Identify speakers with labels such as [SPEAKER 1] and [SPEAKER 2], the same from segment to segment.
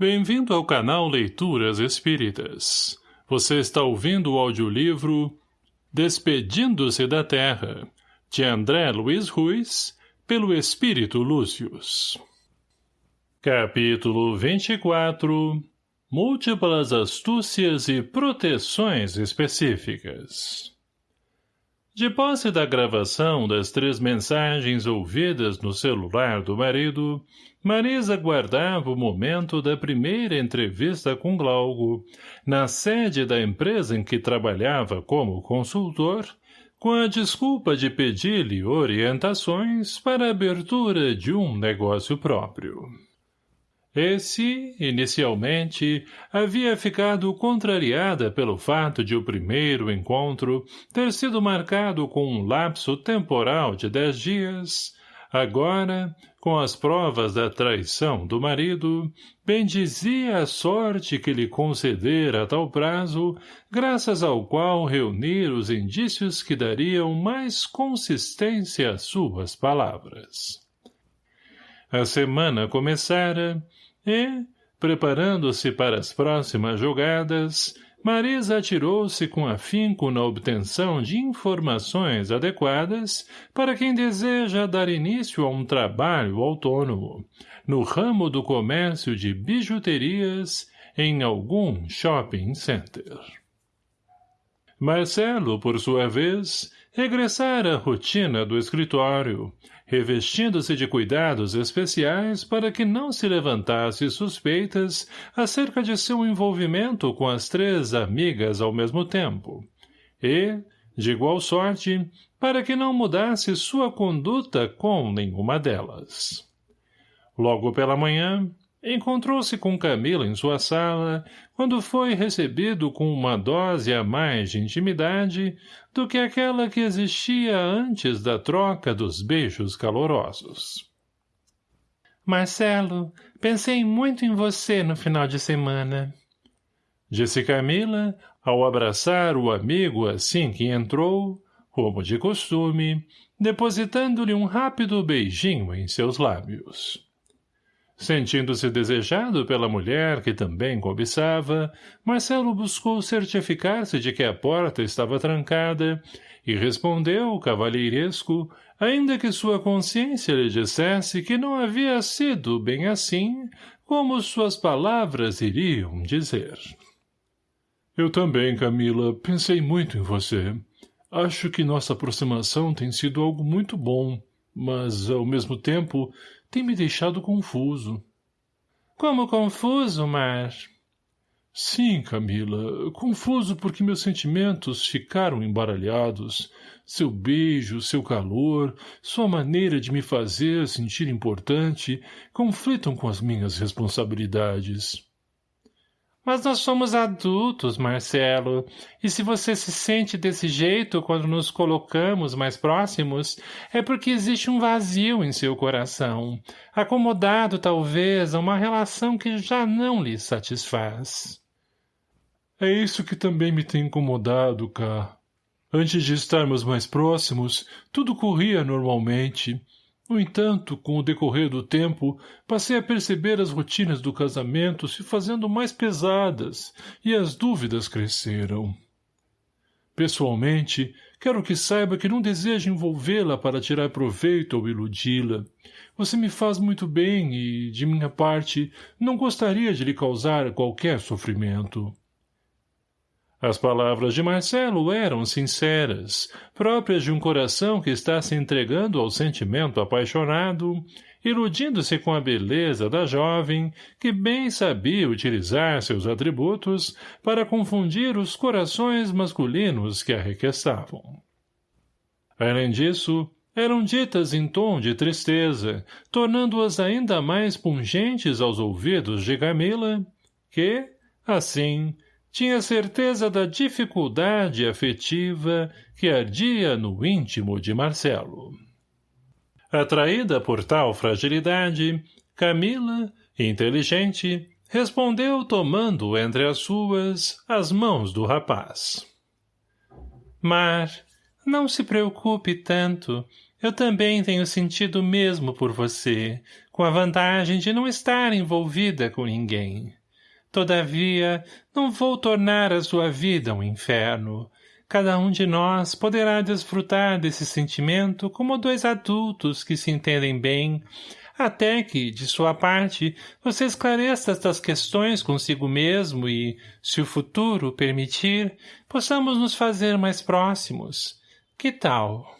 [SPEAKER 1] Bem-vindo ao canal Leituras Espíritas. Você está ouvindo o audiolivro Despedindo-se da Terra, de André Luiz Ruiz, pelo Espírito Lúcius. Capítulo 24 Múltiplas astúcias e proteções específicas De posse da gravação das três mensagens ouvidas no celular do marido, Marisa guardava o momento da primeira entrevista com Glauco, na sede da empresa em que trabalhava como consultor, com a desculpa de pedir-lhe orientações para a abertura de um negócio próprio. Esse, inicialmente, havia ficado contrariada pelo fato de o primeiro encontro ter sido marcado com um lapso temporal de dez dias, Agora, com as provas da traição do marido, bendizia a sorte que lhe concedera tal prazo, graças ao qual reunir os indícios que dariam mais consistência às suas palavras. A semana começara e, preparando-se para as próximas jogadas, Marisa atirou-se com afinco na obtenção de informações adequadas para quem deseja dar início a um trabalho autônomo, no ramo do comércio de bijuterias em algum shopping center. Marcelo, por sua vez, regressara à rotina do escritório, revestindo-se de cuidados especiais para que não se levantasse suspeitas acerca de seu envolvimento com as três amigas ao mesmo tempo, e, de igual sorte, para que não mudasse sua conduta com nenhuma delas. Logo pela manhã, Encontrou-se com Camila em sua sala, quando foi recebido com uma dose a mais de intimidade do que aquela que existia antes da troca dos beijos calorosos.
[SPEAKER 2] Marcelo, pensei muito em você no final de semana.
[SPEAKER 1] Disse Camila, ao abraçar o amigo assim que entrou, como de costume, depositando-lhe um rápido beijinho em seus lábios. Sentindo-se desejado pela mulher que também cobiçava, Marcelo buscou certificar-se de que a porta estava trancada e respondeu, cavalheiresco, ainda que sua consciência lhe dissesse que não havia sido bem assim, como suas palavras iriam dizer. Eu também, Camila, pensei muito em você. Acho que nossa aproximação tem sido algo muito bom, mas, ao mesmo tempo, tem me deixado confuso.
[SPEAKER 2] Como confuso, Mar?
[SPEAKER 1] Sim, Camila, confuso porque meus sentimentos ficaram embaralhados. Seu beijo, seu calor, sua maneira de me fazer sentir importante conflitam com as minhas responsabilidades.
[SPEAKER 2] Mas nós somos adultos, Marcelo, e se você se sente desse jeito quando nos colocamos mais próximos, é porque existe um vazio em seu coração, acomodado talvez a uma relação que já não lhe satisfaz.
[SPEAKER 1] É isso que também me tem incomodado, Cá. Antes de estarmos mais próximos, tudo corria normalmente, no entanto, com o decorrer do tempo, passei a perceber as rotinas do casamento se fazendo mais pesadas e as dúvidas cresceram. Pessoalmente, quero que saiba que não desejo envolvê-la para tirar proveito ou iludi-la. Você me faz muito bem e, de minha parte, não gostaria de lhe causar qualquer sofrimento. As palavras de Marcelo eram sinceras, próprias de um coração que está se entregando ao sentimento apaixonado, iludindo-se com a beleza da jovem, que bem sabia utilizar seus atributos para confundir os corações masculinos que a requestavam. Além disso, eram ditas em tom de tristeza, tornando-as ainda mais pungentes aos ouvidos de Camila, que, assim, tinha certeza da dificuldade afetiva que ardia no íntimo de Marcelo. Atraída por tal fragilidade, Camila, inteligente, respondeu tomando entre as suas as mãos do rapaz.
[SPEAKER 2] Mar, não se preocupe tanto. Eu também tenho sentido mesmo por você, com a vantagem de não estar envolvida com ninguém. Todavia, não vou tornar a sua vida um inferno. Cada um de nós poderá desfrutar desse sentimento como dois adultos que se entendem bem, até que, de sua parte, você esclareça estas questões consigo mesmo e, se o futuro permitir, possamos nos fazer mais próximos. Que tal?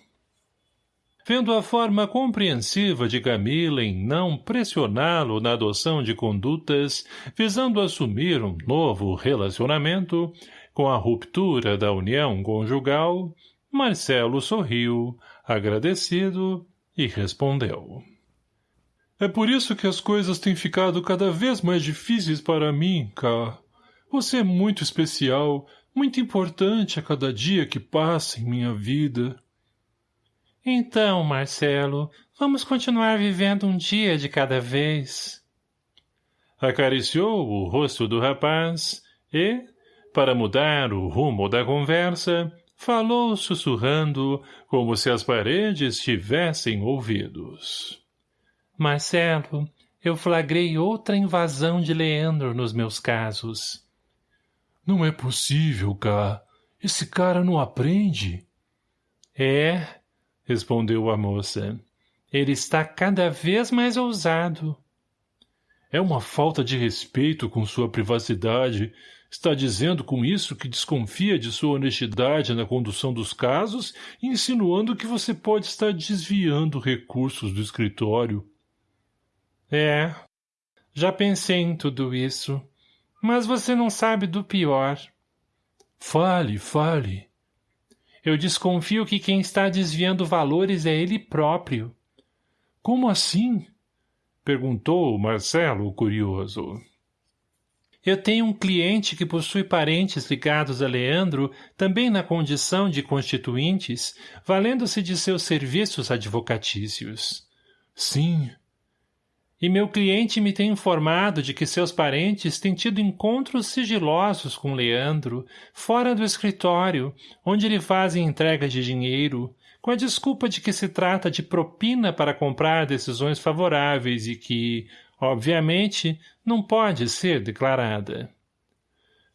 [SPEAKER 1] Vendo a forma compreensiva de Camila em não pressioná-lo na adoção de condutas visando assumir um novo relacionamento, com a ruptura da união conjugal, Marcelo sorriu, agradecido, e respondeu. É por isso que as coisas têm ficado cada vez mais difíceis para mim, Cá. Você é muito especial, muito importante a cada dia que passa em minha vida.
[SPEAKER 2] Então, Marcelo, vamos continuar vivendo um dia de cada vez.
[SPEAKER 1] Acariciou o rosto do rapaz e, para mudar o rumo da conversa, falou sussurrando, como se as paredes tivessem ouvidos.
[SPEAKER 2] Marcelo, eu flagrei outra invasão de Leandro nos meus casos.
[SPEAKER 1] Não é possível, Cá. Esse cara não aprende.
[SPEAKER 2] É, respondeu a moça. Ele está cada vez mais ousado.
[SPEAKER 1] É uma falta de respeito com sua privacidade. Está dizendo com isso que desconfia de sua honestidade na condução dos casos e insinuando que você pode estar desviando recursos do escritório.
[SPEAKER 2] É, já pensei em tudo isso. Mas você não sabe do pior.
[SPEAKER 1] Fale, fale.
[SPEAKER 2] Eu desconfio que quem está desviando valores é ele próprio.
[SPEAKER 1] Como assim? Perguntou Marcelo, curioso.
[SPEAKER 2] Eu tenho um cliente que possui parentes ligados a Leandro, também na condição de constituintes, valendo-se de seus serviços advocatícios.
[SPEAKER 1] Sim,
[SPEAKER 2] e meu cliente me tem informado de que seus parentes têm tido encontros sigilosos com Leandro, fora do escritório, onde lhe fazem entrega de dinheiro, com a desculpa de que se trata de propina para comprar decisões favoráveis e que, obviamente, não pode ser declarada.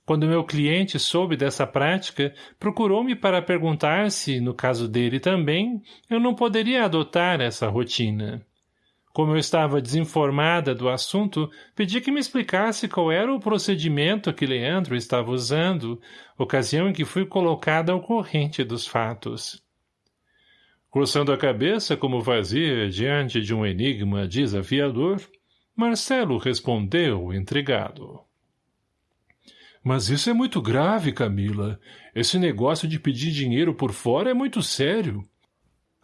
[SPEAKER 2] Quando meu cliente soube dessa prática, procurou-me para perguntar se, no caso dele também, eu não poderia adotar essa rotina. Como eu estava desinformada do assunto, pedi que me explicasse qual era o procedimento que Leandro estava usando, ocasião em que fui colocada ao corrente dos fatos.
[SPEAKER 1] Coçando a cabeça como fazia diante de um enigma desafiador, Marcelo respondeu, intrigado. Mas isso é muito grave, Camila. Esse negócio de pedir dinheiro por fora é muito sério.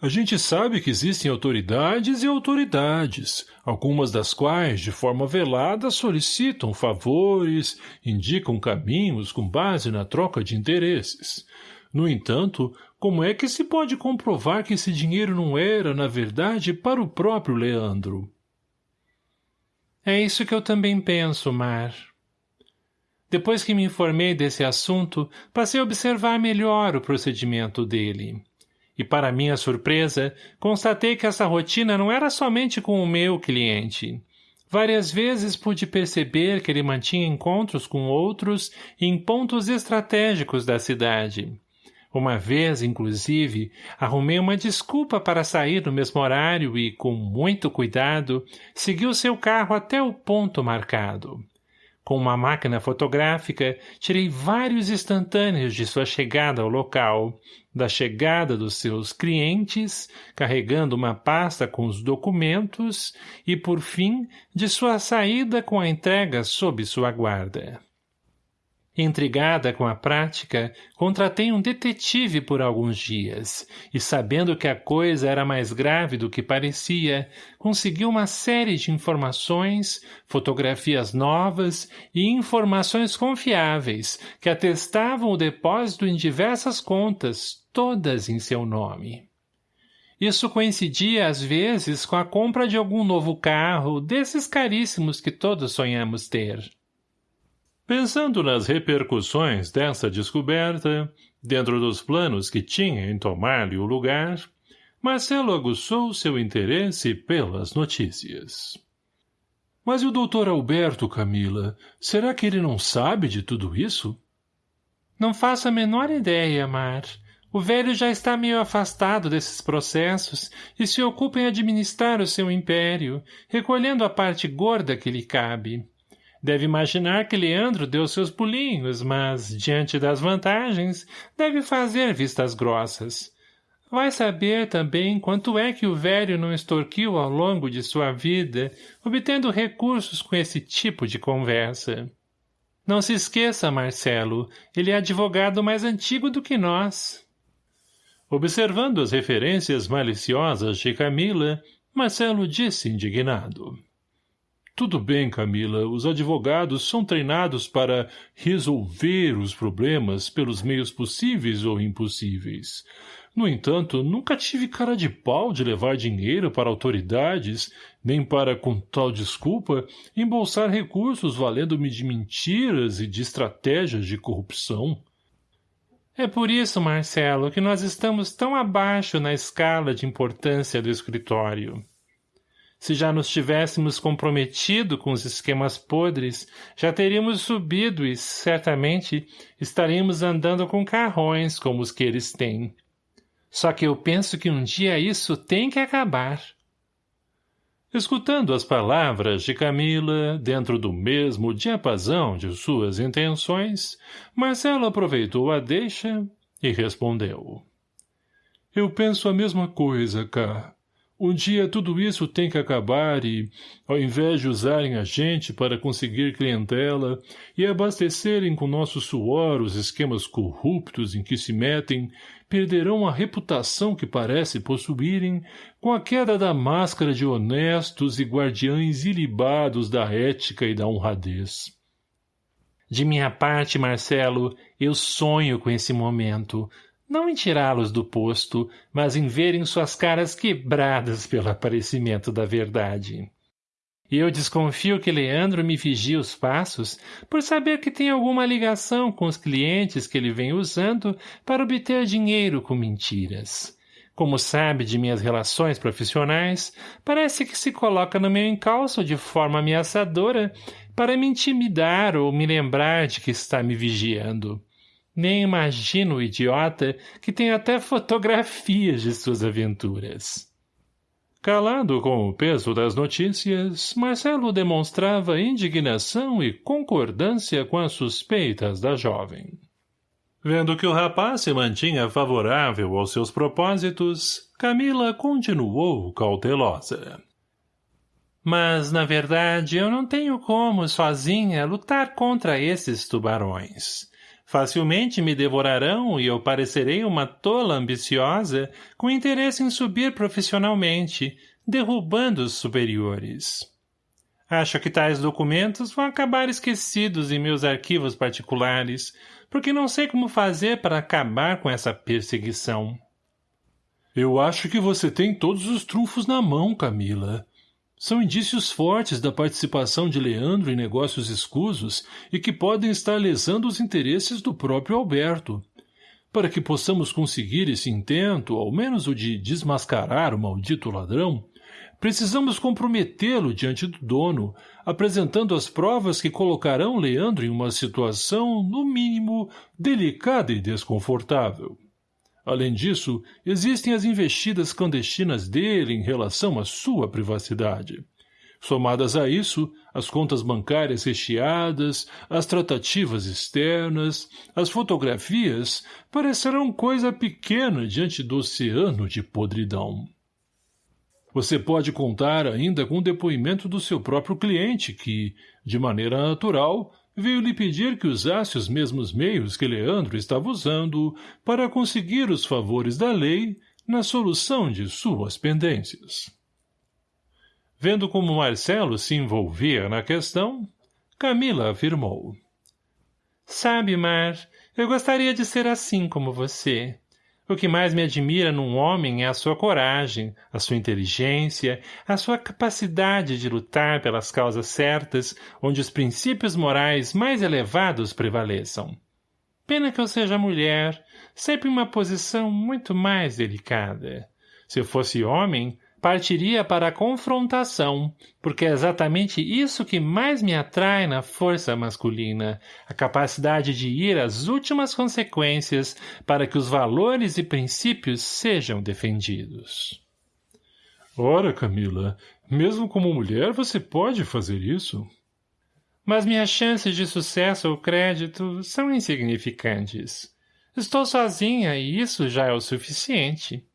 [SPEAKER 1] A gente sabe que existem autoridades e autoridades, algumas das quais, de forma velada, solicitam favores, indicam caminhos com base na troca de interesses. No entanto, como é que se pode comprovar que esse dinheiro não era, na verdade, para o próprio Leandro?
[SPEAKER 2] É isso que eu também penso, Mar. Depois que me informei desse assunto, passei a observar melhor o procedimento dele. E para minha surpresa, constatei que essa rotina não era somente com o meu cliente. Várias vezes pude perceber que ele mantinha encontros com outros em pontos estratégicos da cidade. Uma vez, inclusive, arrumei uma desculpa para sair no mesmo horário e, com muito cuidado, segui o seu carro até o ponto marcado. Com uma máquina fotográfica, tirei vários instantâneos de sua chegada ao local, da chegada dos seus clientes, carregando uma pasta com os documentos e, por fim, de sua saída com a entrega sob sua guarda. Intrigada com a prática, contratei um detetive por alguns dias, e sabendo que a coisa era mais grave do que parecia, consegui uma série de informações, fotografias novas e informações confiáveis que atestavam o depósito em diversas contas, todas em seu nome. Isso coincidia, às vezes, com a compra de algum novo carro, desses caríssimos que todos sonhamos ter.
[SPEAKER 1] Pensando nas repercussões dessa descoberta, dentro dos planos que tinha em tomar-lhe o lugar, Marcelo aguçou seu interesse pelas notícias. Mas e o doutor Alberto, Camila? Será que ele não sabe de tudo isso?
[SPEAKER 2] Não faço a menor ideia, Mar. O velho já está meio afastado desses processos e se ocupa em administrar o seu império, recolhendo a parte gorda que lhe cabe. Deve imaginar que Leandro deu seus pulinhos, mas, diante das vantagens, deve fazer vistas grossas. Vai saber também quanto é que o velho não extorquiu ao longo de sua vida, obtendo recursos com esse tipo de conversa. Não se esqueça, Marcelo, ele é advogado mais antigo do que nós.
[SPEAKER 1] Observando as referências maliciosas de Camila, Marcelo disse indignado. Tudo bem, Camila, os advogados são treinados para resolver os problemas pelos meios possíveis ou impossíveis. No entanto, nunca tive cara de pau de levar dinheiro para autoridades, nem para, com tal desculpa, embolsar recursos valendo-me de mentiras e de estratégias de corrupção.
[SPEAKER 2] É por isso, Marcelo, que nós estamos tão abaixo na escala de importância do escritório. Se já nos tivéssemos comprometido com os esquemas podres, já teríamos subido e, certamente, estaríamos andando com carrões como os que eles têm. Só que eu penso que um dia isso tem que acabar.
[SPEAKER 1] Escutando as palavras de Camila, dentro do mesmo diapasão de suas intenções, Marcelo aproveitou a deixa e respondeu. Eu penso a mesma coisa, Cá. Um dia tudo isso tem que acabar e, ao invés de usarem a gente para conseguir clientela e abastecerem com nosso suor os esquemas corruptos em que se metem, perderão a reputação que parece possuírem com a queda da máscara de honestos e guardiães ilibados da ética e da honradez.
[SPEAKER 2] De minha parte, Marcelo, eu sonho com esse momento, não em tirá-los do posto, mas em verem suas caras quebradas pelo aparecimento da verdade. Eu desconfio que Leandro me vigia os passos por saber que tem alguma ligação com os clientes que ele vem usando para obter dinheiro com mentiras. Como sabe de minhas relações profissionais, parece que se coloca no meu encalço de forma ameaçadora para me intimidar ou me lembrar de que está me vigiando. Nem imagino o idiota que tem até fotografias de suas aventuras.
[SPEAKER 1] Calado com o peso das notícias, Marcelo demonstrava indignação e concordância com as suspeitas da jovem. Vendo que o rapaz se mantinha favorável aos seus propósitos, Camila continuou cautelosa.
[SPEAKER 2] Mas, na verdade, eu não tenho como, sozinha, lutar contra esses tubarões. Facilmente me devorarão e eu parecerei uma tola ambiciosa com interesse em subir profissionalmente, derrubando os superiores. Acho que tais documentos vão acabar esquecidos em meus arquivos particulares, porque não sei como fazer para acabar com essa perseguição.
[SPEAKER 1] Eu acho que você tem todos os trunfos na mão, Camila. São indícios fortes da participação de Leandro em negócios escusos e que podem estar lesando os interesses do próprio Alberto. Para que possamos conseguir esse intento, ao menos o de desmascarar o maldito ladrão, precisamos comprometê-lo diante do dono, apresentando as provas que colocarão Leandro em uma situação, no mínimo, delicada e desconfortável. Além disso, existem as investidas clandestinas dele em relação à sua privacidade. Somadas a isso, as contas bancárias recheadas, as tratativas externas, as fotografias, parecerão coisa pequena diante do oceano de podridão. Você pode contar ainda com o depoimento do seu próprio cliente, que, de maneira natural, veio lhe pedir que usasse os mesmos meios que Leandro estava usando para conseguir os favores da lei na solução de suas pendências. Vendo como Marcelo se envolvia na questão, Camila afirmou.
[SPEAKER 2] Sabe, Mar, eu gostaria de ser assim como você. O que mais me admira num homem é a sua coragem, a sua inteligência, a sua capacidade de lutar pelas causas certas, onde os princípios morais mais elevados prevaleçam. Pena que eu seja mulher, sempre em uma posição muito mais delicada. Se fosse homem, partiria para a confrontação, porque é exatamente isso que mais me atrai na força masculina, a capacidade de ir às últimas consequências para que os valores e princípios sejam defendidos.
[SPEAKER 1] Ora, Camila, mesmo como mulher você pode fazer isso?
[SPEAKER 2] Mas minhas chances de sucesso ou crédito são insignificantes. Estou sozinha e isso já é o suficiente.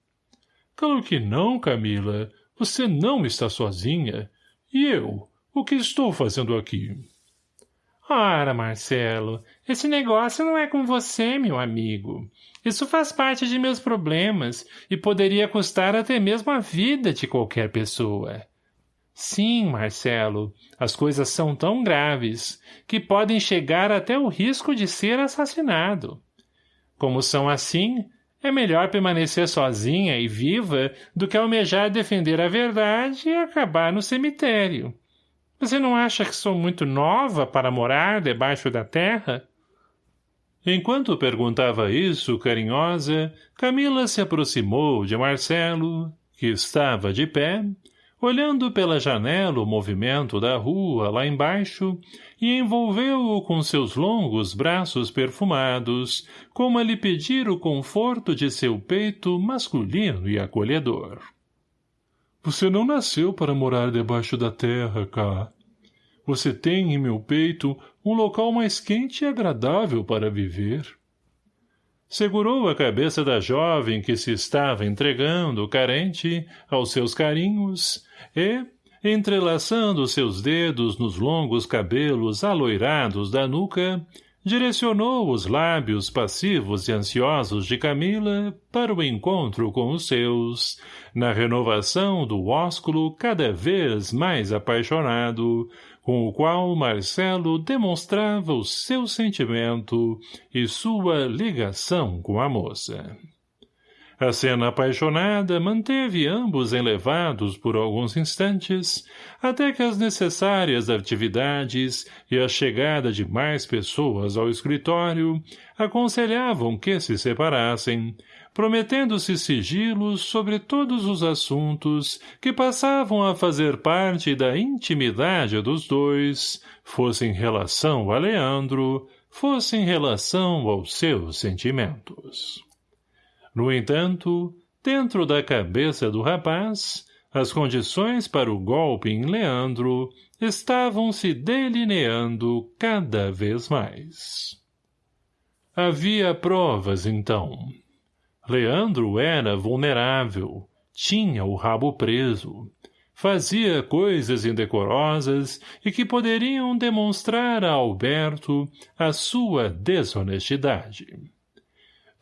[SPEAKER 1] Claro que não, Camila. Você não está sozinha. E eu? O que estou fazendo aqui?
[SPEAKER 2] Ora, Marcelo, esse negócio não é com você, meu amigo. Isso faz parte de meus problemas e poderia custar até mesmo a vida de qualquer pessoa. Sim, Marcelo, as coisas são tão graves que podem chegar até o risco de ser assassinado. Como são assim, é melhor permanecer sozinha e viva do que almejar defender a verdade e acabar no cemitério. Você não acha que sou muito nova para morar debaixo da terra?
[SPEAKER 1] Enquanto perguntava isso, carinhosa, Camila se aproximou de Marcelo, que estava de pé, olhando pela janela o movimento da rua lá embaixo, e envolveu-o com seus longos braços perfumados, como a lhe pedir o conforto de seu peito masculino e acolhedor. Você não nasceu para morar debaixo da terra, Cá. Você tem em meu peito um local mais quente e agradável para viver. Segurou a cabeça da jovem que se estava entregando, carente, aos seus carinhos, e, entrelaçando seus dedos nos longos cabelos aloirados da nuca, direcionou os lábios passivos e ansiosos de Camila para o encontro com os seus, na renovação do ósculo cada vez mais apaixonado, com o qual Marcelo demonstrava o seu sentimento e sua ligação com a moça. A cena apaixonada manteve ambos enlevados por alguns instantes, até que as necessárias atividades e a chegada de mais pessoas ao escritório aconselhavam que se separassem, prometendo-se sigilos sobre todos os assuntos que passavam a fazer parte da intimidade dos dois, fosse em relação a Leandro, fosse em relação aos seus sentimentos. No entanto, dentro da cabeça do rapaz, as condições para o golpe em Leandro estavam se delineando cada vez mais. Havia provas, então. Leandro era vulnerável, tinha o rabo preso, fazia coisas indecorosas e que poderiam demonstrar a Alberto a sua desonestidade.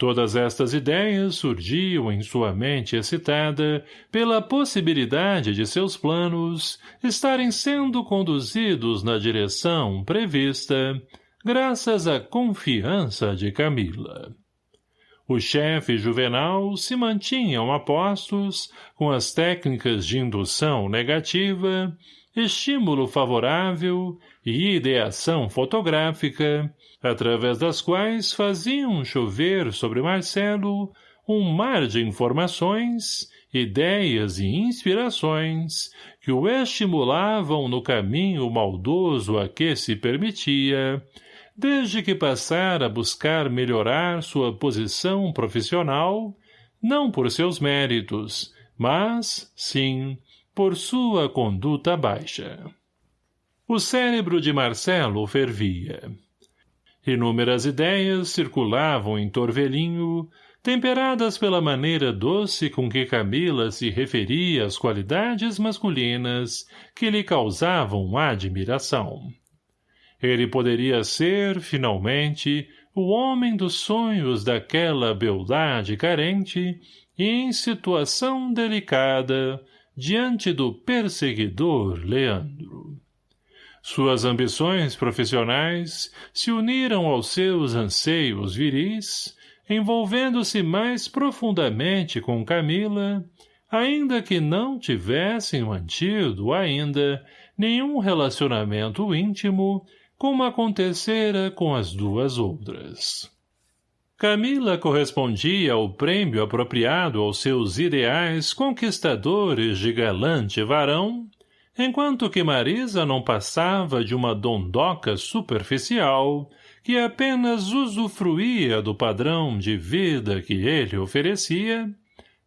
[SPEAKER 1] Todas estas ideias surgiam em sua mente excitada pela possibilidade de seus planos estarem sendo conduzidos na direção prevista, graças à confiança de Camila. O chefe Juvenal se mantinham a postos com as técnicas de indução negativa, estímulo favorável e ideação fotográfica, através das quais faziam chover sobre Marcelo um mar de informações, ideias e inspirações que o estimulavam no caminho maldoso a que se permitia, desde que passara a buscar melhorar sua posição profissional, não por seus méritos, mas, sim, por sua conduta baixa. O cérebro de Marcelo fervia. Inúmeras ideias circulavam em Torvelinho, temperadas pela maneira doce com que Camila se referia às qualidades masculinas que lhe causavam admiração. Ele poderia ser, finalmente, o homem dos sonhos daquela beldade carente e em situação delicada diante do perseguidor Leandro. Suas ambições profissionais se uniram aos seus anseios viris, envolvendo-se mais profundamente com Camila, ainda que não tivessem mantido ainda nenhum relacionamento íntimo como acontecera com as duas outras. Camila correspondia ao prêmio apropriado aos seus ideais conquistadores de galante varão, enquanto que Marisa não passava de uma dondoca superficial que apenas usufruía do padrão de vida que ele oferecia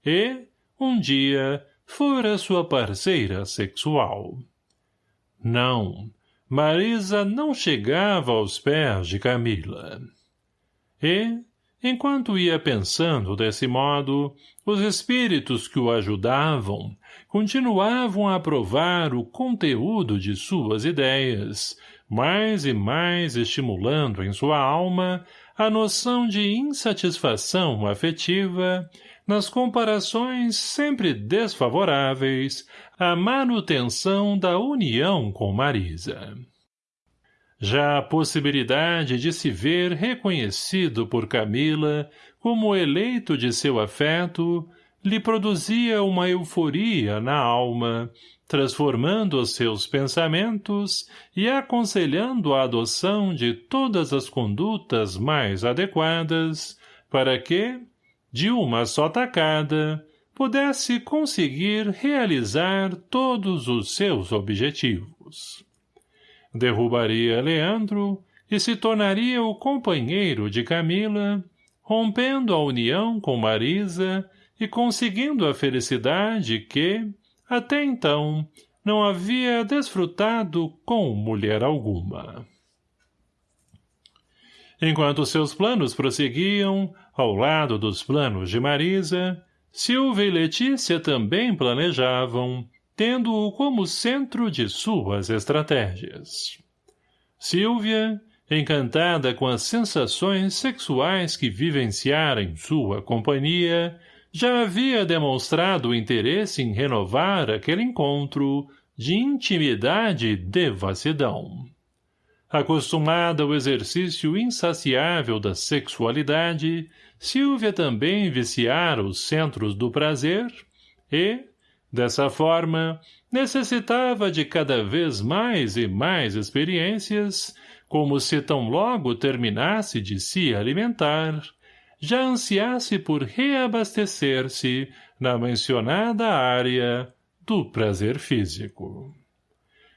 [SPEAKER 1] e, um dia, fora sua parceira sexual. Não, Marisa não chegava aos pés de Camila. E, Enquanto ia pensando desse modo, os espíritos que o ajudavam continuavam a provar o conteúdo de suas ideias, mais e mais estimulando em sua alma a noção de insatisfação afetiva nas comparações sempre desfavoráveis à manutenção da união com Marisa. Já a possibilidade de se ver reconhecido por Camila como eleito de seu afeto lhe produzia uma euforia na alma, transformando os seus pensamentos e aconselhando a adoção de todas as condutas mais adequadas para que, de uma só tacada, pudesse conseguir realizar todos os seus objetivos. Derrubaria Leandro e se tornaria o companheiro de Camila, rompendo a união com Marisa e conseguindo a felicidade que, até então, não havia desfrutado com mulher alguma. Enquanto seus planos prosseguiam, ao lado dos planos de Marisa, Silvia e Letícia também planejavam, tendo-o como centro de suas estratégias. Silvia, encantada com as sensações sexuais que vivenciara em sua companhia, já havia demonstrado interesse em renovar aquele encontro de intimidade e devassidão. Acostumada ao exercício insaciável da sexualidade, Silvia também viciara os centros do prazer e, Dessa forma, necessitava de cada vez mais e mais experiências, como se tão logo terminasse de se alimentar, já ansiasse por reabastecer-se na mencionada área do prazer físico.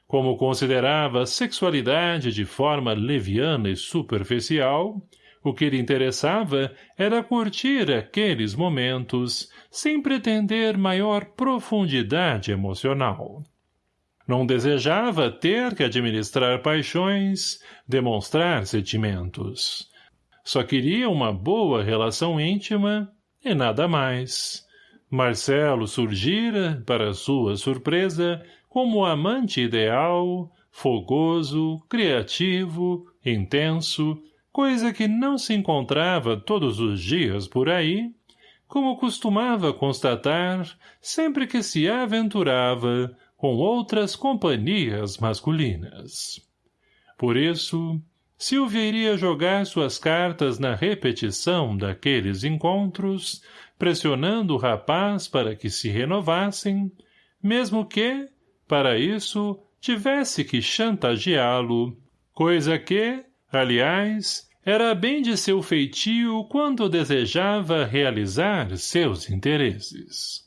[SPEAKER 1] Como considerava a sexualidade de forma leviana e superficial, o que lhe interessava era curtir aqueles momentos, sem pretender maior profundidade emocional. Não desejava ter que administrar paixões, demonstrar sentimentos. Só queria uma boa relação íntima e nada mais. Marcelo surgira, para sua surpresa, como amante ideal, fogoso, criativo, intenso, coisa que não se encontrava todos os dias por aí, como costumava constatar sempre que se aventurava com outras companhias masculinas. Por isso, Silvia iria jogar suas cartas na repetição daqueles encontros, pressionando o rapaz para que se renovassem, mesmo que, para isso, tivesse que chantageá-lo, coisa que, aliás, era bem de seu feitio quando desejava realizar seus interesses.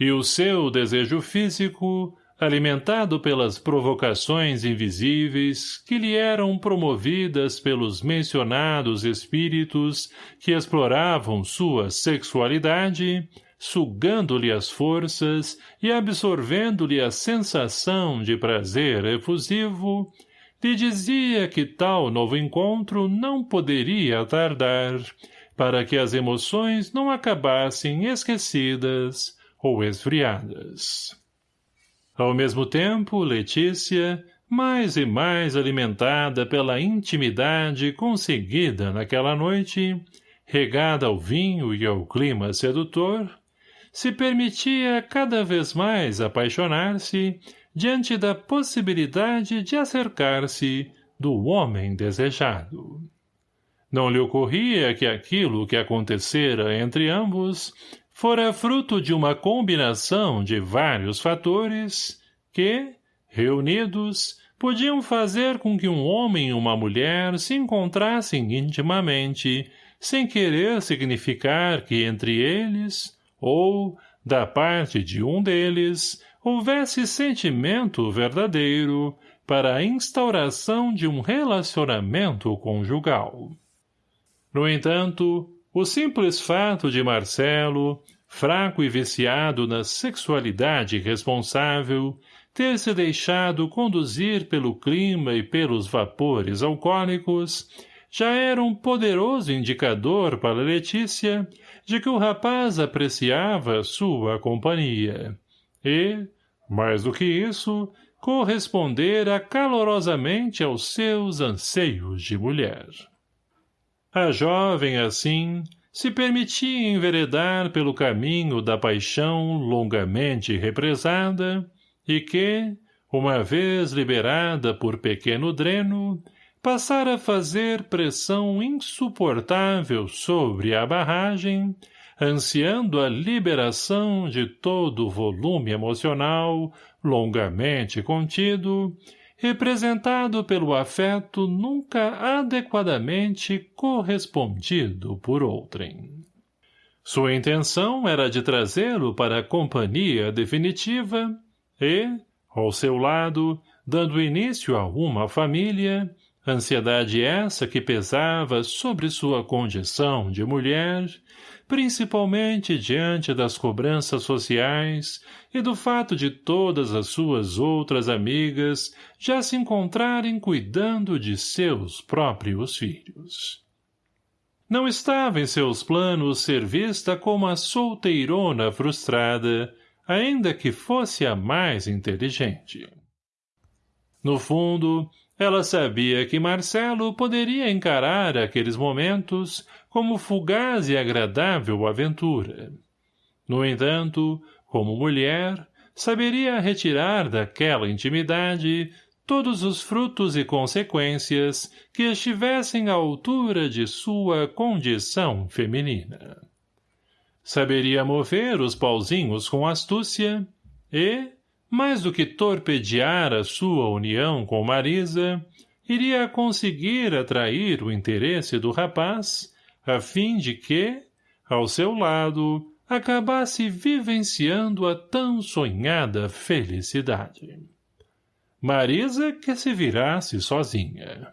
[SPEAKER 1] E o seu desejo físico, alimentado pelas provocações invisíveis que lhe eram promovidas pelos mencionados espíritos que exploravam sua sexualidade, sugando-lhe as forças e absorvendo-lhe a sensação de prazer efusivo, lhe dizia que tal novo encontro não poderia tardar, para que as emoções não acabassem esquecidas ou esfriadas. Ao mesmo tempo, Letícia, mais e mais alimentada pela intimidade conseguida naquela noite, regada ao vinho e ao clima sedutor, se permitia cada vez mais apaixonar-se diante da possibilidade de acercar-se do homem desejado. Não lhe ocorria que aquilo que acontecera entre ambos fora fruto de uma combinação de vários fatores que, reunidos, podiam fazer com que um homem e uma mulher se encontrassem intimamente, sem querer significar que entre eles, ou, da parte de um deles, houvesse sentimento verdadeiro para a instauração de um relacionamento conjugal. No entanto, o simples fato de Marcelo, fraco e viciado na sexualidade responsável, ter se deixado conduzir pelo clima e pelos vapores alcoólicos, já era um poderoso indicador para Letícia de que o rapaz apreciava sua companhia e, mais do que isso, correspondera calorosamente aos seus anseios de mulher. A jovem, assim, se permitia enveredar pelo caminho da paixão longamente represada e que, uma vez liberada por pequeno dreno, passara a fazer pressão insuportável sobre a barragem, ansiando a liberação de todo o volume emocional, longamente contido, representado pelo afeto nunca adequadamente correspondido por outrem. Sua intenção era de trazê-lo para a companhia definitiva e, ao seu lado, dando início a uma família, Ansiedade essa que pesava sobre sua condição de mulher, principalmente diante das cobranças sociais e do fato de todas as suas outras amigas já se encontrarem cuidando de seus próprios filhos. Não estava em seus planos ser vista como a solteirona frustrada, ainda que fosse a mais inteligente. No fundo, ela sabia que Marcelo poderia encarar aqueles momentos como fugaz e agradável aventura. No entanto, como mulher, saberia retirar daquela intimidade todos os frutos e consequências que estivessem à altura de sua condição feminina. Saberia mover os pauzinhos com astúcia e, mais do que torpedear a sua união com Marisa, iria conseguir atrair o interesse do rapaz, a fim de que, ao seu lado, acabasse vivenciando a tão sonhada felicidade. Marisa que se virasse sozinha.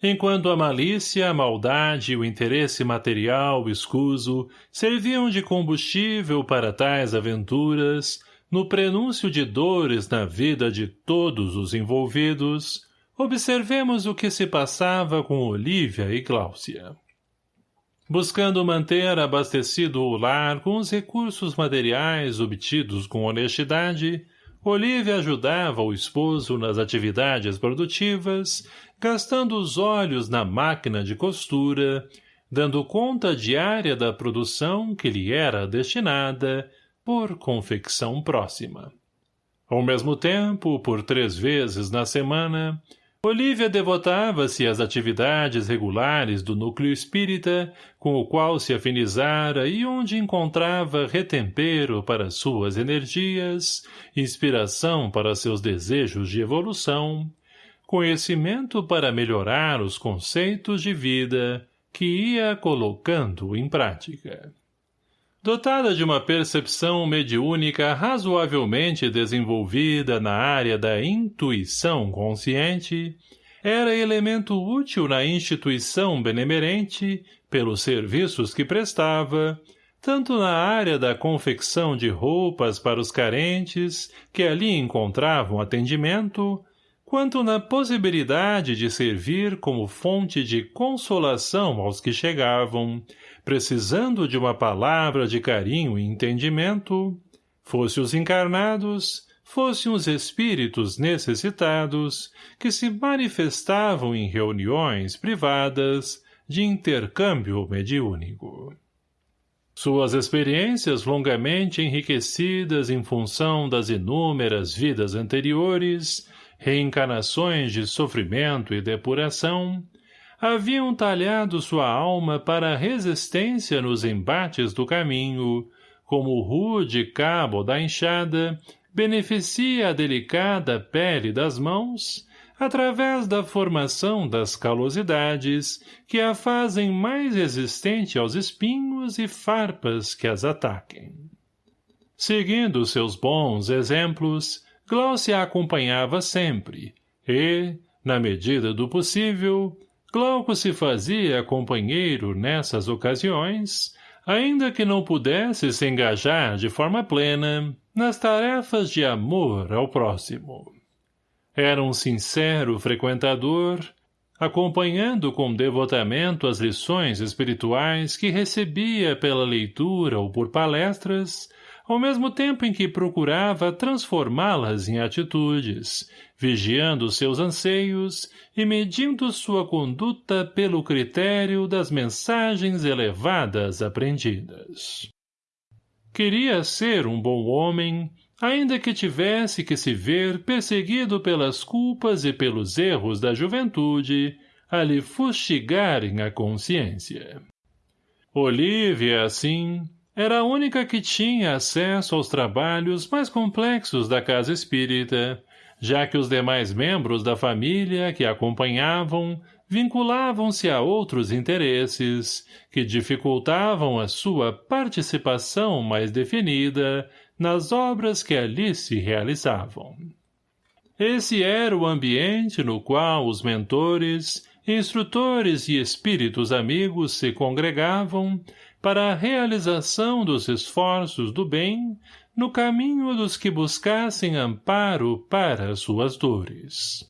[SPEAKER 1] Enquanto a malícia, a maldade e o interesse material escuso serviam de combustível para tais aventuras, no prenúncio de dores na vida de todos os envolvidos, observemos o que se passava com Olívia e Cláudia. Buscando manter abastecido o lar com os recursos materiais obtidos com honestidade, Olívia ajudava o esposo nas atividades produtivas, gastando os olhos na máquina de costura, dando conta diária da produção que lhe era destinada por confecção próxima. Ao mesmo tempo, por três vezes na semana, Olívia devotava-se às atividades regulares do núcleo espírita, com o qual se afinizara e onde encontrava retempero para suas energias, inspiração para seus desejos de evolução, conhecimento para melhorar os conceitos de vida que ia colocando em prática. Dotada de uma percepção mediúnica razoavelmente desenvolvida na área da intuição consciente, era elemento útil na instituição benemerente, pelos serviços que prestava, tanto na área da confecção de roupas para os carentes, que ali encontravam atendimento, quanto na possibilidade de servir como fonte de consolação aos que chegavam, precisando de uma palavra de carinho e entendimento, fosse os encarnados, fossem os espíritos necessitados, que se manifestavam em reuniões privadas de intercâmbio mediúnico. Suas experiências longamente enriquecidas em função das inúmeras vidas anteriores, reencarnações de sofrimento e depuração, haviam talhado sua alma para resistência nos embates do caminho, como o rude cabo da enxada beneficia a delicada pele das mãos, através da formação das calosidades que a fazem mais resistente aos espinhos e farpas que as ataquem. Seguindo seus bons exemplos, Glaucia acompanhava sempre, e, na medida do possível, Glauco se fazia companheiro nessas ocasiões, ainda que não pudesse se engajar de forma plena nas tarefas de amor ao próximo. Era um sincero frequentador, acompanhando com devotamento as lições espirituais que recebia pela leitura ou por palestras, ao mesmo tempo em que procurava transformá-las em atitudes, vigiando seus anseios e medindo sua conduta pelo critério das mensagens elevadas aprendidas. Queria ser um bom homem, ainda que tivesse que se ver perseguido pelas culpas e pelos erros da juventude, a lhe fustigarem a consciência. Olívia, assim, era a única que tinha acesso aos trabalhos mais complexos da casa espírita, já que os demais membros da família que a acompanhavam vinculavam-se a outros interesses que dificultavam a sua participação mais definida nas obras que ali se realizavam. Esse era o ambiente no qual os mentores, instrutores e espíritos amigos se congregavam para a realização dos esforços do bem no caminho dos que buscassem amparo para suas dores.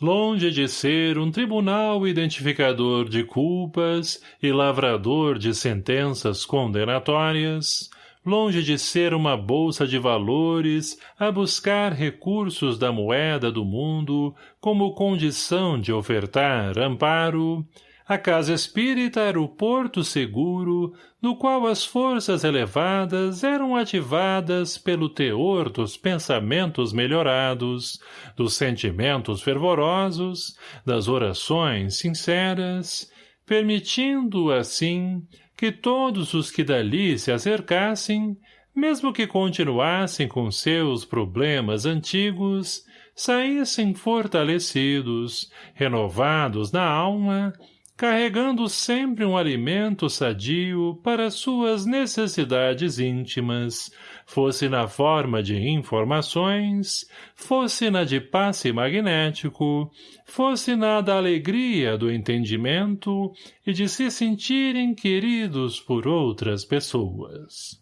[SPEAKER 1] Longe de ser um tribunal identificador de culpas e lavrador de sentenças condenatórias, longe de ser uma bolsa de valores a buscar recursos da moeda do mundo como condição de ofertar amparo, a casa espírita era o porto seguro, no qual as forças elevadas eram ativadas pelo teor dos pensamentos melhorados, dos sentimentos fervorosos, das orações sinceras, permitindo, assim, que todos os que dali se acercassem, mesmo que continuassem com seus problemas antigos, saíssem fortalecidos, renovados na alma carregando sempre um alimento sadio para suas necessidades íntimas, fosse na forma de informações, fosse na de passe magnético, fosse na da alegria do entendimento e de se sentirem queridos por outras pessoas.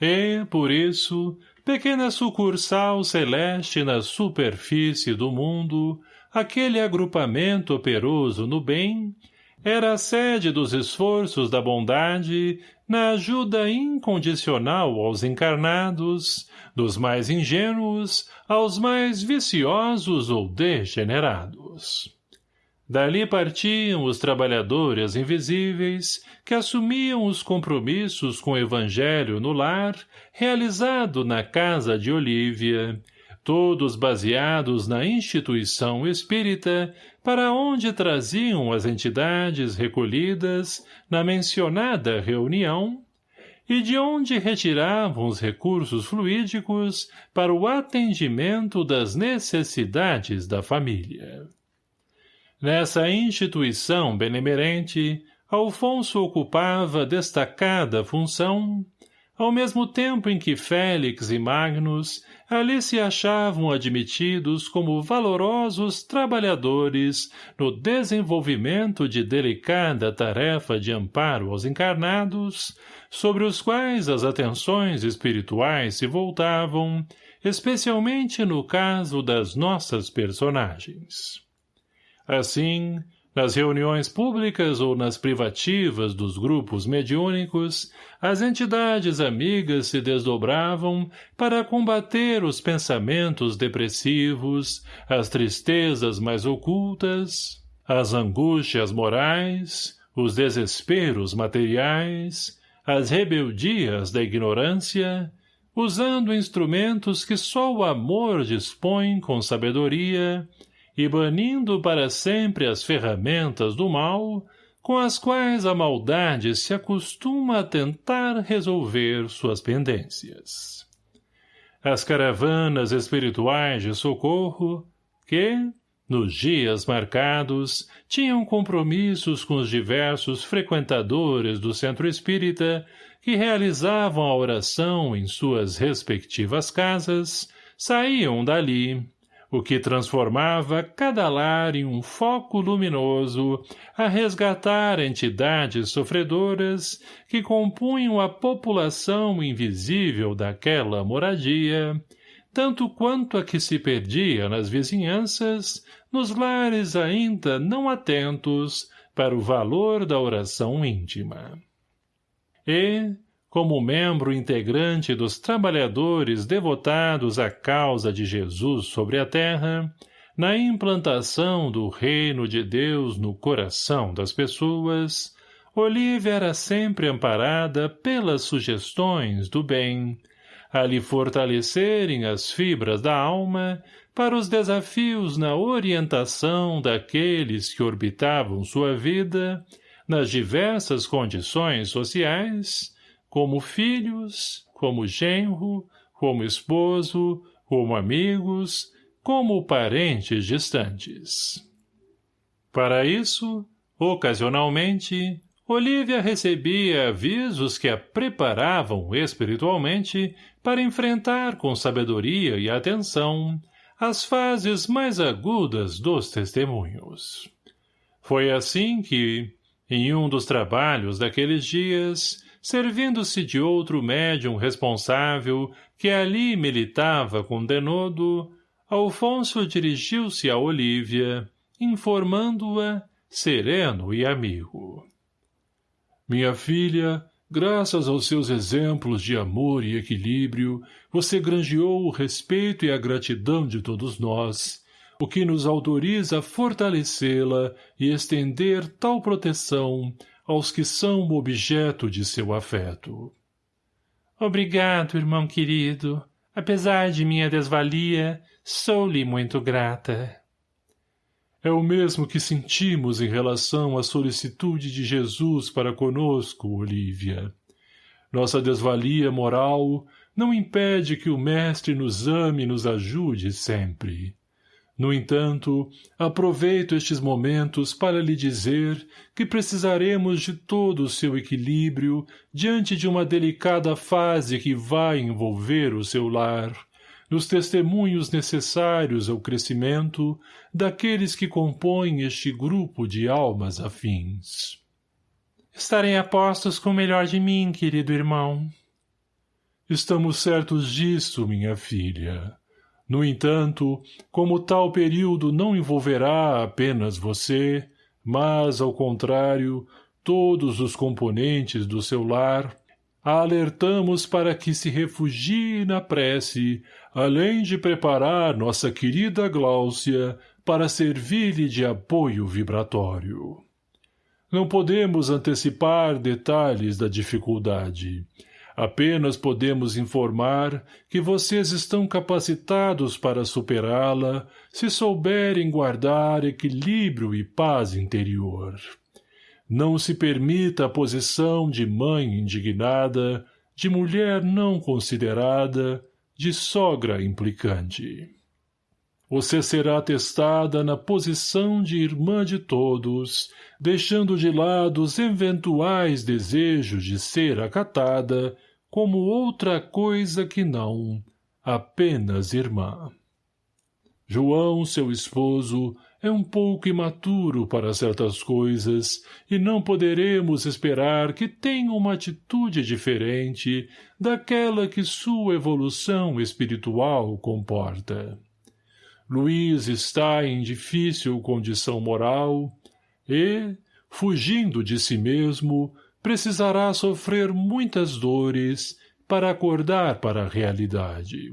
[SPEAKER 1] E, por isso, pequena sucursal celeste na superfície do mundo, aquele agrupamento operoso no bem, era a sede dos esforços da bondade na ajuda incondicional aos encarnados, dos mais ingênuos aos mais viciosos ou degenerados. Dali partiam os trabalhadores invisíveis que assumiam os compromissos com o evangelho no lar, realizado na casa de Olívia, todos baseados na instituição espírita, para onde traziam as entidades recolhidas na mencionada reunião, e de onde retiravam os recursos fluídicos para o atendimento das necessidades da família. Nessa instituição benemerente, Alfonso ocupava destacada função, ao mesmo tempo em que Félix e Magnus ali se achavam admitidos como valorosos trabalhadores no desenvolvimento de delicada tarefa de amparo aos encarnados, sobre os quais as atenções espirituais se voltavam, especialmente no caso das nossas personagens. Assim, nas reuniões públicas ou nas privativas dos grupos mediúnicos, as entidades amigas se desdobravam para combater os pensamentos depressivos, as tristezas mais ocultas, as angústias morais, os desesperos materiais, as rebeldias da ignorância, usando instrumentos que só o amor dispõe com sabedoria e banindo para sempre as ferramentas do mal, com as quais a maldade se acostuma a tentar resolver suas pendências. As caravanas espirituais de socorro, que, Nos dias marcados, tinham compromissos com os diversos frequentadores do centro espírita que realizavam a oração em suas respectivas casas, saíam dali, o que transformava cada lar em um foco luminoso a resgatar entidades sofredoras que compunham a população invisível daquela moradia, tanto quanto a que se perdia nas vizinhanças, nos lares ainda não atentos para o valor da oração íntima. E, como membro integrante dos trabalhadores devotados à causa de Jesus sobre a terra, na implantação do reino de Deus no coração das pessoas, Olívia era sempre amparada pelas sugestões do bem, a lhe fortalecerem as fibras da alma para os desafios na orientação daqueles que orbitavam sua vida nas diversas condições sociais, como filhos, como genro, como esposo, como amigos, como parentes distantes. Para isso, ocasionalmente, Olivia recebia avisos que a preparavam espiritualmente para enfrentar com sabedoria e atenção as fases mais agudas dos testemunhos. Foi assim que, em um dos trabalhos daqueles dias, servindo-se de outro médium responsável que ali militava com denodo, Alfonso dirigiu-se a Olívia, informando-a, sereno e amigo. Minha filha, graças aos seus exemplos de amor e equilíbrio, você granjeou o respeito e a gratidão de todos nós, o que nos autoriza a fortalecê-la e estender tal proteção aos que são o objeto de seu afeto.
[SPEAKER 2] Obrigado, irmão querido. Apesar de minha desvalia, sou-lhe muito grata.
[SPEAKER 1] É o mesmo que sentimos em relação à solicitude de Jesus para conosco, Olívia. Nossa desvalia moral não impede que o Mestre nos ame e nos ajude sempre. No entanto, aproveito estes momentos para lhe dizer que precisaremos de todo o seu equilíbrio diante de uma delicada fase que vai envolver o seu lar, nos testemunhos necessários ao crescimento daqueles que compõem este grupo de almas afins.
[SPEAKER 2] Estarei a postos com o melhor de mim, querido irmão.
[SPEAKER 1] Estamos certos disso, minha filha. No entanto, como tal período não envolverá apenas você, mas, ao contrário, todos os componentes do seu lar, a alertamos para que se refugie na prece, além de preparar nossa querida Gláucia para servir-lhe de apoio vibratório. Não podemos antecipar detalhes da dificuldade, Apenas podemos informar que vocês estão capacitados para superá-la se souberem guardar equilíbrio e paz interior. Não se permita a posição de mãe indignada, de mulher não considerada, de sogra implicante. Você será testada na posição de irmã de todos, deixando de lado os eventuais desejos de ser acatada como outra coisa que não, apenas irmã. João, seu esposo, é um pouco imaturo para certas coisas e não poderemos esperar que tenha uma atitude diferente daquela que sua evolução espiritual comporta. Luiz está em difícil condição moral e, fugindo de si mesmo, precisará sofrer muitas dores para acordar para a realidade.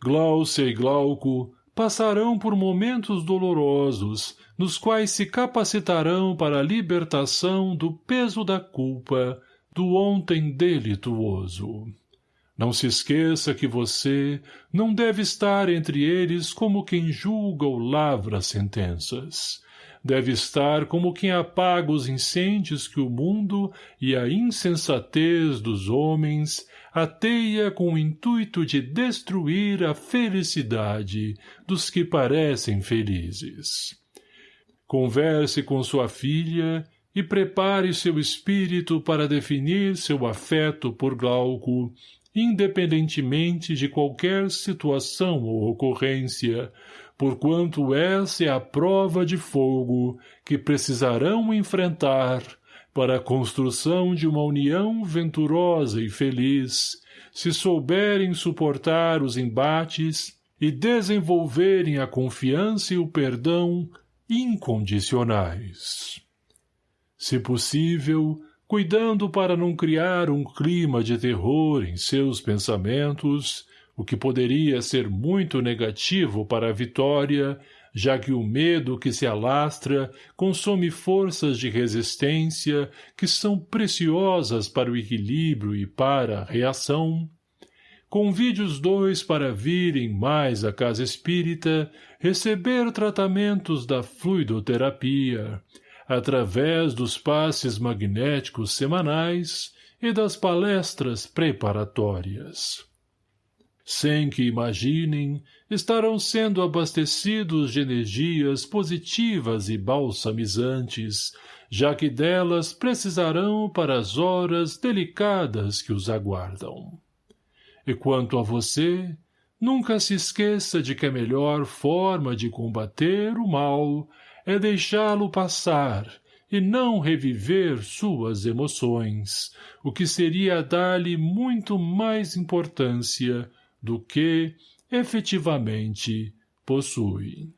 [SPEAKER 1] Glaucia e Glauco passarão por momentos dolorosos, nos quais se capacitarão para a libertação do peso da culpa do ontem delituoso. Não se esqueça que você não deve estar entre eles como quem julga ou lavra sentenças, deve estar como quem apaga os incêndios que o mundo e a insensatez dos homens ateia com o intuito de destruir a felicidade dos que parecem felizes. Converse com sua filha e prepare seu espírito para definir seu afeto por Glauco, independentemente de qualquer situação ou ocorrência, porquanto essa é a prova de fogo que precisarão enfrentar para a construção de uma união venturosa e feliz, se souberem suportar os embates e desenvolverem a confiança e o perdão incondicionais. Se possível, cuidando para não criar um clima de terror em seus pensamentos, o que poderia ser muito negativo para a vitória, já que o medo que se alastra consome forças de resistência que são preciosas para o equilíbrio e para a reação, convide os dois para virem mais à casa espírita receber tratamentos da fluidoterapia, através dos passes magnéticos semanais e das palestras preparatórias. Sem que imaginem, estarão sendo abastecidos de energias positivas e balsamizantes, já que delas precisarão para as horas delicadas que os aguardam. E quanto a você, nunca se esqueça de que a melhor forma de combater o mal é deixá-lo passar e não reviver suas emoções, o que seria dar-lhe muito mais importância do que, efetivamente, possui.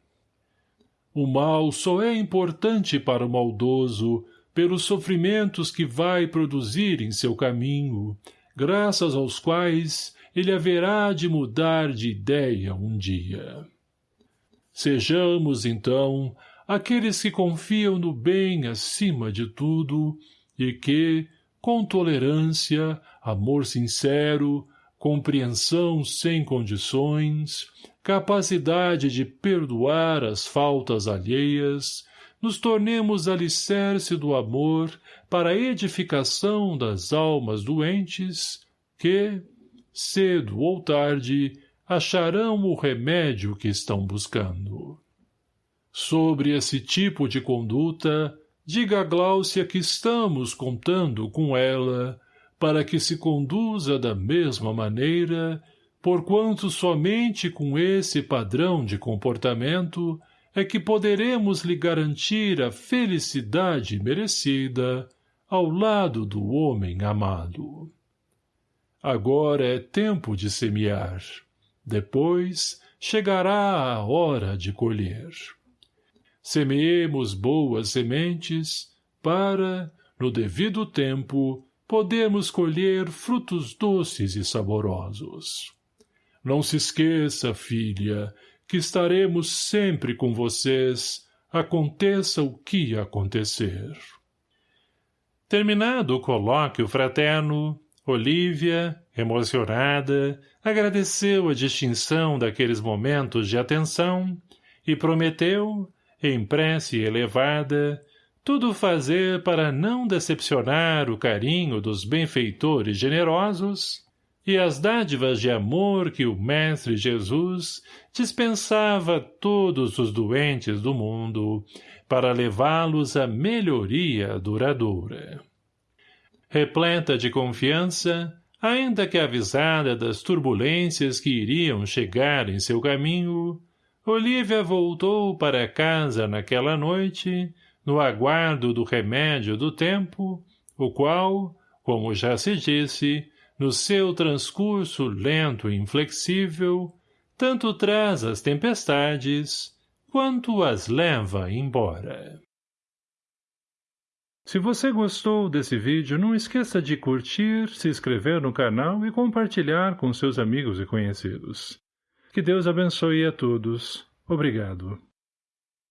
[SPEAKER 1] O mal só é importante para o maldoso pelos sofrimentos que vai produzir em seu caminho, graças aos quais ele haverá de mudar de ideia um dia. Sejamos, então, aqueles que confiam no bem acima de tudo e que, com tolerância, amor sincero, compreensão sem condições, capacidade de perdoar as faltas alheias, nos tornemos alicerce do amor para a edificação das almas doentes que, cedo ou tarde, acharão o remédio que estão buscando. Sobre esse tipo de conduta, diga a Gláucia que estamos contando com ela para que se conduza da mesma maneira, porquanto somente com esse padrão de comportamento é que poderemos lhe garantir a felicidade merecida ao lado do homem amado. Agora é tempo de semear. Depois chegará a hora de colher. Semeemos boas sementes para, no devido tempo, podemos colher frutos doces e saborosos. Não se esqueça, filha, que estaremos sempre com vocês, aconteça o que acontecer. Terminado o colóquio fraterno, Olívia, emocionada, agradeceu a distinção daqueles momentos de atenção e prometeu, em prece elevada, tudo fazer para não decepcionar o carinho dos benfeitores generosos e as dádivas de amor que o Mestre Jesus dispensava a todos os doentes do mundo para levá-los à melhoria duradoura. Repleta de confiança, ainda que avisada das turbulências que iriam chegar em seu caminho, Olívia voltou para casa naquela noite no aguardo do remédio do tempo, o qual, como já se disse, no seu transcurso lento e inflexível, tanto traz as tempestades, quanto as leva embora. Se você gostou desse vídeo, não esqueça de curtir, se inscrever no canal e compartilhar com seus amigos e conhecidos. Que Deus abençoe a todos. Obrigado.